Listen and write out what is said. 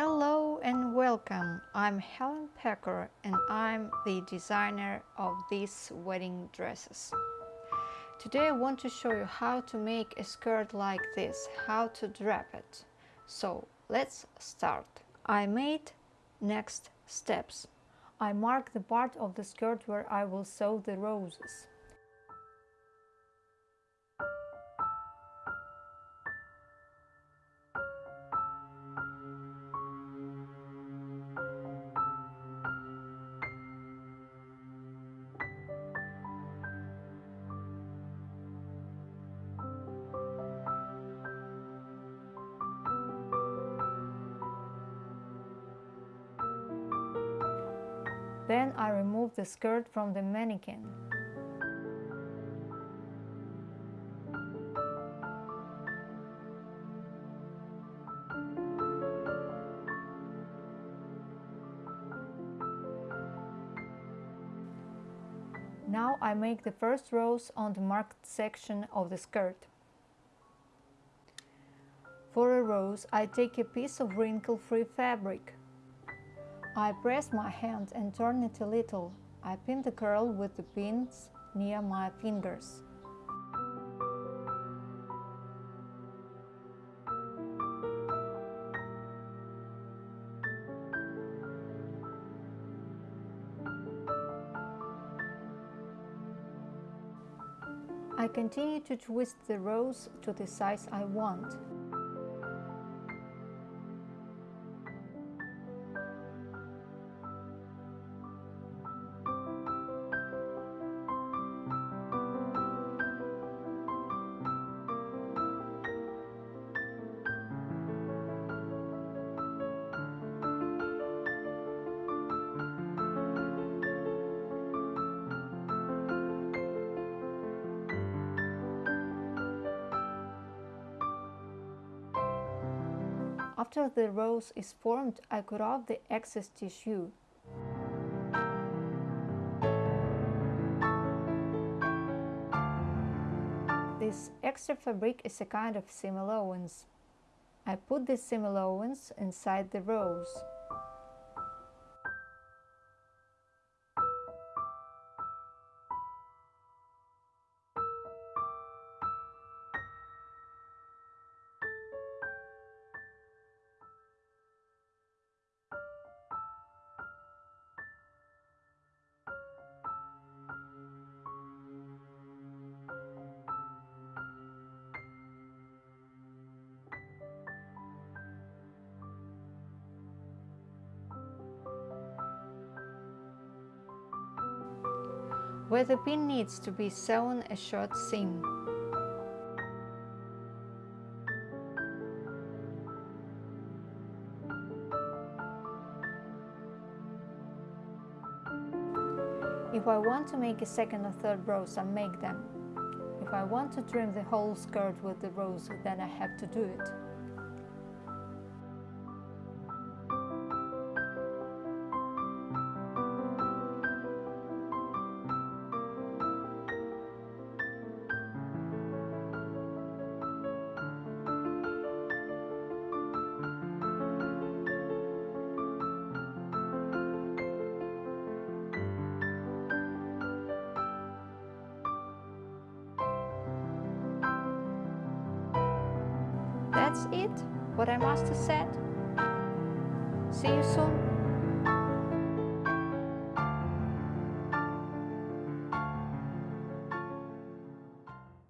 Hello and welcome. I'm Helen Pecker and I'm the designer of these wedding dresses. Today I want to show you how to make a skirt like this, how to drape it. So let's start. I made next steps. I mark the part of the skirt where I will sew the roses. Then I remove the skirt from the mannequin. Now I make the first rose on the marked section of the skirt. For a rose, I take a piece of wrinkle-free fabric. I press my hand and turn it a little. I pin the curl with the pins near my fingers. I continue to twist the rose to the size I want. After the rose is formed, I cut off the excess tissue. This extra fabric is a kind of seam allowance. I put this seam allowance inside the rose. Where the pin needs to be sewn a short seam. If I want to make a second or third rose, I make them. If I want to trim the whole skirt with the rows, then I have to do it. That's it, what I must have said. See you soon.